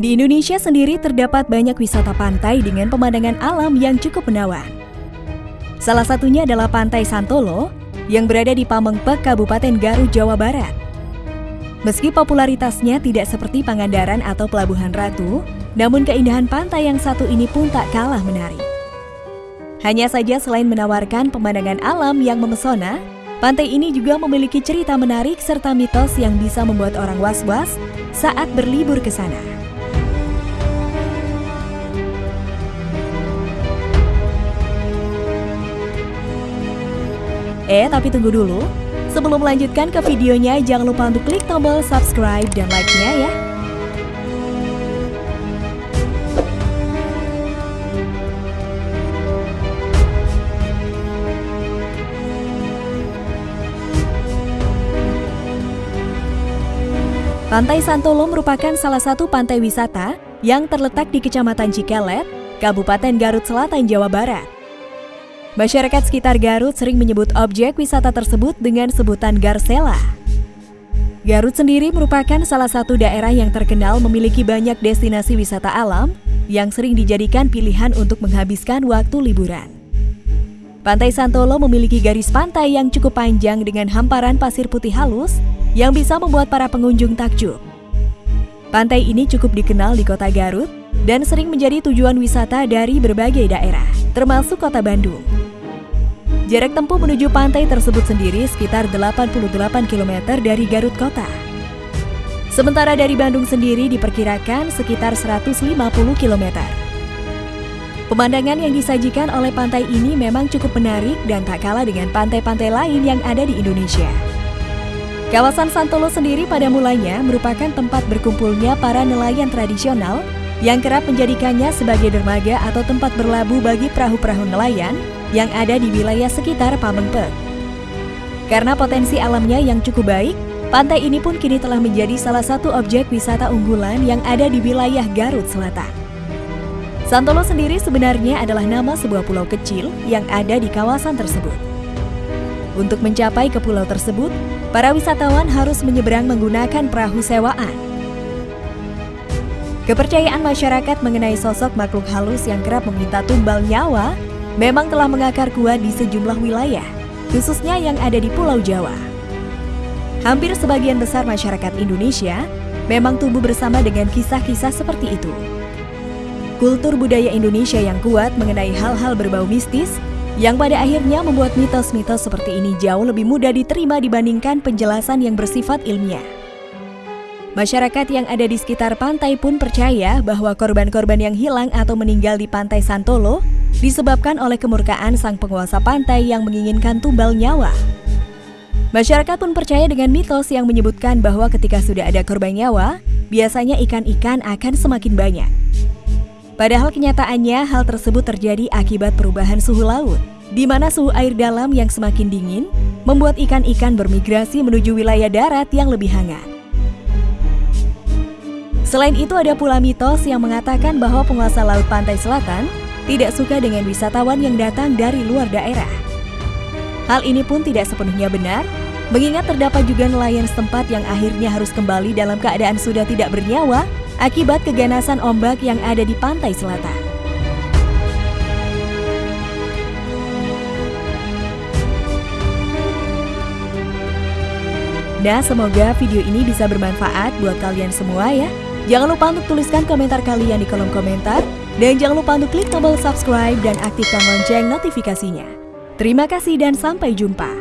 Di Indonesia sendiri terdapat banyak wisata pantai dengan pemandangan alam yang cukup menawan. Salah satunya adalah Pantai Santolo yang berada di Pamengpek, Kabupaten Garut, Jawa Barat. Meski popularitasnya tidak seperti Pangandaran atau Pelabuhan Ratu, namun keindahan pantai yang satu ini pun tak kalah menarik. Hanya saja selain menawarkan pemandangan alam yang memesona, pantai ini juga memiliki cerita menarik serta mitos yang bisa membuat orang was-was saat berlibur ke sana. Eh, tapi tunggu dulu. Sebelum melanjutkan ke videonya, jangan lupa untuk klik tombol subscribe dan like-nya ya. Pantai Santolo merupakan salah satu pantai wisata yang terletak di Kecamatan Cikelet, Kabupaten Garut Selatan, Jawa Barat. Masyarakat sekitar Garut sering menyebut objek wisata tersebut dengan sebutan Garsela. Garut sendiri merupakan salah satu daerah yang terkenal memiliki banyak destinasi wisata alam yang sering dijadikan pilihan untuk menghabiskan waktu liburan. Pantai Santolo memiliki garis pantai yang cukup panjang dengan hamparan pasir putih halus yang bisa membuat para pengunjung takjub. Pantai ini cukup dikenal di kota Garut dan sering menjadi tujuan wisata dari berbagai daerah, termasuk kota Bandung. Jarak tempuh menuju pantai tersebut sendiri sekitar 88 km dari Garut kota. Sementara dari Bandung sendiri diperkirakan sekitar 150 km. Pemandangan yang disajikan oleh pantai ini memang cukup menarik dan tak kalah dengan pantai-pantai lain yang ada di Indonesia. Kawasan Santolo sendiri pada mulanya merupakan tempat berkumpulnya para nelayan tradisional yang kerap menjadikannya sebagai dermaga atau tempat berlabuh bagi perahu-perahu nelayan yang ada di wilayah sekitar Pamengpek. Karena potensi alamnya yang cukup baik, pantai ini pun kini telah menjadi salah satu objek wisata unggulan yang ada di wilayah Garut Selatan. Santolo sendiri sebenarnya adalah nama sebuah pulau kecil yang ada di kawasan tersebut. Untuk mencapai ke pulau tersebut, para wisatawan harus menyeberang menggunakan perahu sewaan. Kepercayaan masyarakat mengenai sosok makhluk halus yang kerap meminta tumbal nyawa memang telah mengakar kuat di sejumlah wilayah, khususnya yang ada di Pulau Jawa. Hampir sebagian besar masyarakat Indonesia memang tumbuh bersama dengan kisah-kisah seperti itu. Kultur budaya Indonesia yang kuat mengenai hal-hal berbau mistis yang pada akhirnya membuat mitos-mitos seperti ini jauh lebih mudah diterima dibandingkan penjelasan yang bersifat ilmiah. Masyarakat yang ada di sekitar pantai pun percaya bahwa korban-korban yang hilang atau meninggal di pantai Santolo disebabkan oleh kemurkaan sang penguasa pantai yang menginginkan tumbal nyawa. Masyarakat pun percaya dengan mitos yang menyebutkan bahwa ketika sudah ada korban nyawa, biasanya ikan-ikan akan semakin banyak. Padahal kenyataannya hal tersebut terjadi akibat perubahan suhu laut, di mana suhu air dalam yang semakin dingin membuat ikan-ikan bermigrasi menuju wilayah darat yang lebih hangat. Selain itu ada pula mitos yang mengatakan bahwa penguasa laut pantai selatan tidak suka dengan wisatawan yang datang dari luar daerah. Hal ini pun tidak sepenuhnya benar, mengingat terdapat juga nelayan setempat yang akhirnya harus kembali dalam keadaan sudah tidak bernyawa akibat keganasan ombak yang ada di pantai selatan. Nah, semoga video ini bisa bermanfaat buat kalian semua ya. Jangan lupa untuk tuliskan komentar kalian di kolom komentar. Dan jangan lupa untuk klik tombol subscribe dan aktifkan lonceng notifikasinya. Terima kasih dan sampai jumpa.